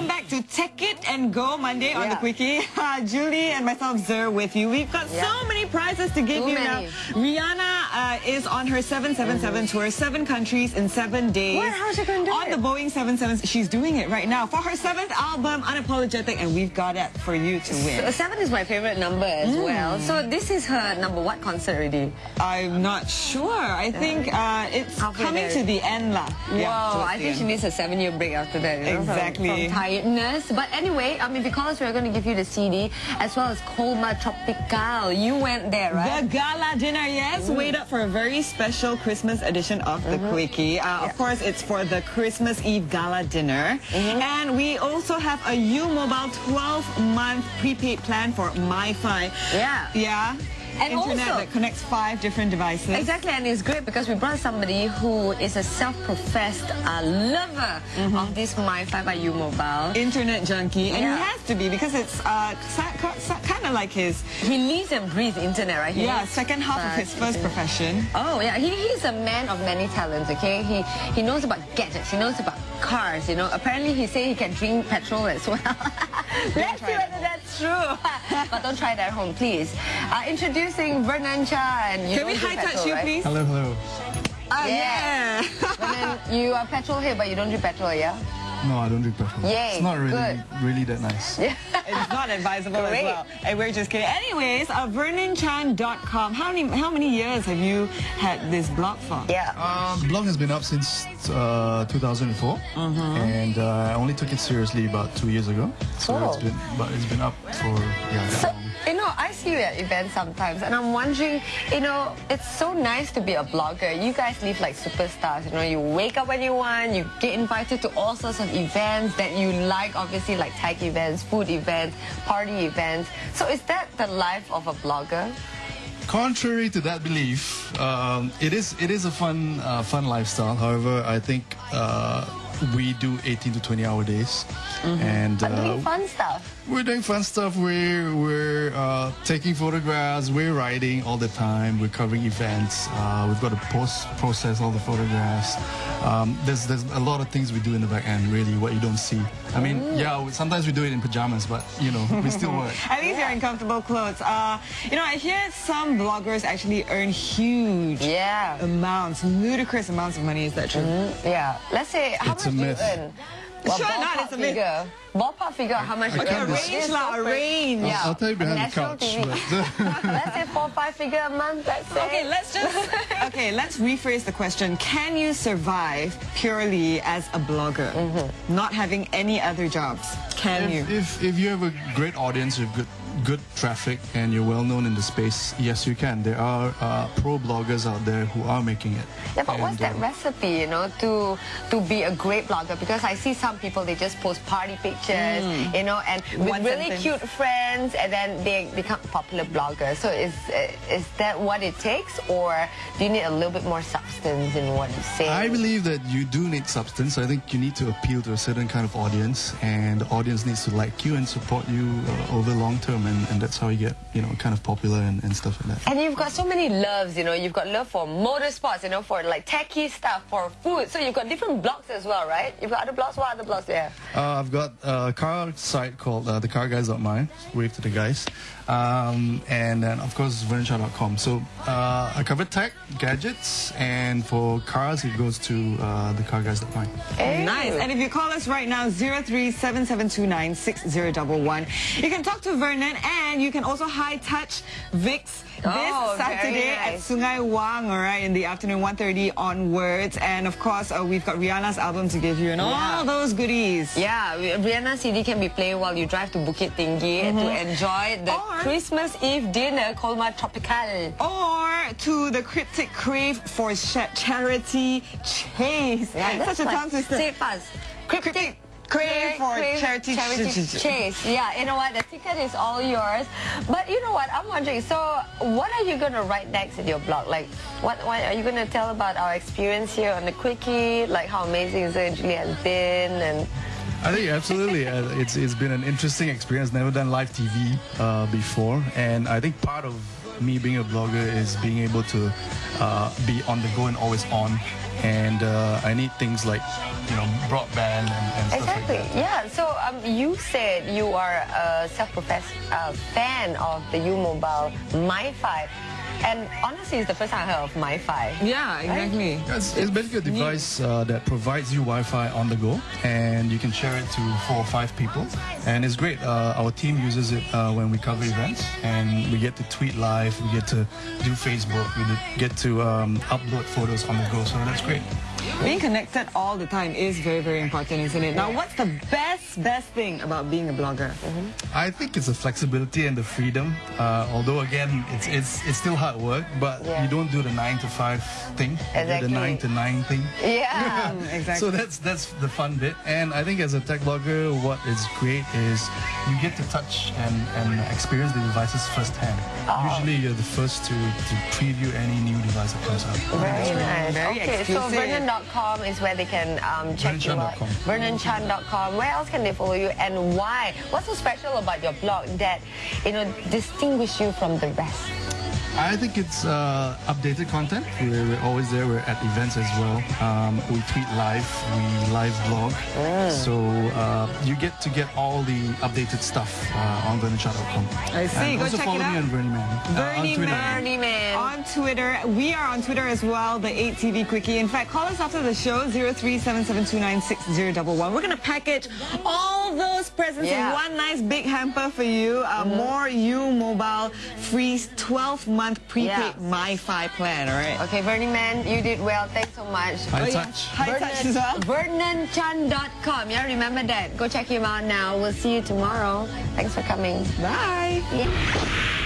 welcome back to Take It and Go Monday on the Quickie. Uh, Julie and myself, Zer, with you. We've got Yeah. so many prizes to give Too you many. now. Rihanna uh, is on her 777 tour, seven countries in seven days. What? How's she gonna do On it? the Boeing 77. She's doing it right now for her seventh album, Unapologetic, and we've got it for you to win. Uh, Seven is my favorite number as well. So this is her number what concert already? I'm not sure. I think uh, it's coming to the end, lah. Yeah, wow, I think she needs a seven-year break after that. You know, from- Exactly. From, tiredness. But anyway, I mean, because we're going to give you the CD as well as Colmar Tropicale. You went there, right? The gala dinner, yes. Mm. Wait up for a very special Christmas edition of the mm-hmm. Quickie. Uh, Of course, it's for the Christmas Eve gala dinner. Mm-hmm. And we also have a U-Mobile 12-month prepaid plan for MiFi. Yeah. Yeah. And Internet also- that connects five different devices. Exactly, and it's great because we brought somebody who is a self-professed uh, lover of this MiFi by U Mobile. Internet junkie. And Yeah. he has to be because it's uh, kind of like his He lives and breathes internet, right? He yeah, second half of his first profession. Oh yeah, he, he's a man of many talents. Okay, he he knows about gadgets. He knows about cars. You know, apparently he say he can drink petrol as well. Let's see try it whether that's true. but don't try that at home, please. Uh, introducing Vernon Chan and you Can we high touch you, right? please? Hello, hello. Ah, Yeah. Vernon, you are petrol head, but you don't drink petrol, yeah? No, I don't drink petrol. Yay, it's not really, good. really that nice. Yeah. It's not advisable Great. as well. And we're just kidding. Anyways, uh, VernonChan.com. How many how many years have you had this blog for? yeah. The blog has been up since uh, 2004, Mm-hmm. and uh, I only took it seriously about two years ago. So Oh. it's been, but it's been up for yeah. So, long. you I see you at events sometimes, and I'm wondering, you know, it's so nice to be a blogger. You guys live like superstars. You know, you wake up when you want, you get invited to all sorts of events that you like, obviously, like tech events, food events, party events. So, is that the life of a blogger? Contrary to that belief, um, it is it is a fun uh, fun lifestyle. However, I think uh, we do 18 to 20 hour days, and I'm uh, doing fun stuff. We're doing fun stuff. We're we're uh, taking photographs. We're writing all the time. We're covering events. Uh, we've got to post process all the photographs. Um, there's there's a lot of things we do in the back end. Really, what you don't see. I mean, yeah, we- sometimes we do it in pajamas, but you know, we still work. At least you're in comfortable clothes. Uh, you know, I hear some bloggers actually earn huge Yeah. amounts, ludicrous amounts of money. Is that true? Yeah. Let's say, how It's a much do you myth. earn? Well, Sure not, it's a myth. figure. Ballpark figure, how much you Okay, earn? a range It's lah, so a range. Yeah. I'll tell you behind the couch. Let's say four, five figure a month, let's say. Okay, let's just okay. Let's rephrase the question. Can you survive purely as a blogger, mm-hmm. not having any other jobs? Can you? if, if if you have a great audience, you have good good traffic, and you're well known in the space, yes, you can. There are uh, pro bloggers out there who are making it. Yeah, but what's that uh, recipe, you know, to to be a great blogger? Because I see some people they just post party pictures, you know, and with One really sentence. cute friends, and then they become popular bloggers. So is uh, is that what it takes, or do you need a little bit more substance in what you say? I believe that you do need substance. I think you need to appeal to a certain kind of audience, and the audience needs to like you and support you uh, over long term, and, and that's how you get, you know, kind of popular and, and stuff like that. And you've got so many loves, you know. You've got love for motorsports, you know, for like techie stuff, for food. So you've got different blogs as well, right? You've got other blogs. What other blogs there? Uh, I've got a car site called uh, thecarguys.my. Wave to the guys. Um, and then, of course, vernonchan.com. So uh, I cover tech, gadgets, and for cars, it goes to uh, thecarguys.my. Nice. And if you call us right now, 0377296011, you can talk to Vernon and you can also high touch Vix this Oh, Saturday at. Sungei Wang, all right, in the afternoon, 1.30 onwards. And of course, uh, we've got Rihanna's album to give you and all those goodies. Yeah, Rihanna CD can be played while you drive to Bukit Tinggi to enjoy the Or- Christmas Eve dinner Colmar Tropicale. Or to the Cryptic Crave for Charity Chase. Such a tongue twister. Say it fast. Cryptic Crave for Charity, charity Ch- chase. Yeah, you know what? The ticket is all yours. But you know what? I'm wondering. So, what are you gonna write next in your blog? Like, what, what are you gonna tell about our experience here on the quickie? Like how amazing Zer Julie has been, and I think absolutely. Uh, it's it's been an interesting experience. Never done live TV uh, before, and I think part of me being a blogger is being able to uh, be on the go and always on. and uh, I need things like, you know, broadband and, and Exactly. like. Yeah. So um, you said you are a self-professed uh, fan of the U Mobile MiFi, and honestly, it's the first time I heard of MiFi. Yeah, exactly. It's, it's basically a device uh, that provides you Wi-Fi on the go, and you can share it to four or five people, and it's great. Uh, our team uses it uh, when we cover events, and we get to tweet live, we get to do Facebook, we get to um, upload photos on the go, so that's great. Being connected all the time is very, very important, isn't it? Now, what's the best, best thing about being a blogger? I think it's the flexibility and the freedom. Uh, although again, it's it's it's still hard work, but Yeah. you don't do the nine to five thing, you do the nine to nine thing. Yeah. exactly. So that's that's the fun bit. And I think as a tech blogger, what is great is you get to touch and, and experience the devices firsthand. Oh. Usually you're the first to, to preview any new device that comes out. Very nice. Very okay, so exclusive. Vernon.com is where they can um, check you out. VernonChan.com. VernonChan.com. Where else can they follow you and why? What's so special about your blog that you know distinguish you from the rest? I think it's uh, updated content. We're, we're always there. We're at events as well. Um, we tweet live. We live blog. So uh, you get to get all the updated stuff uh, on VernonChan.com. I see. And Go also check follow it me out. on Bernie Man. uh, on Bernie Twitter. Man. Bernie Man. On Twitter. We are on Twitter as well, the 8TV Quickie. In fact, call us after the show, 0377296011. We're going to package all those presents Yeah. in one nice big hamper for you. Uh, More U Mobile free 12-month prepaid Yeah. MiFi plan, all right? Okay, Bernie Man, you did well. Thanks so much. High Oh, yeah. touch. High touch as well. VernonChan.com. Yeah, remember that. Go check him out now. We'll see you tomorrow. Thanks for coming. Bye. Yeah.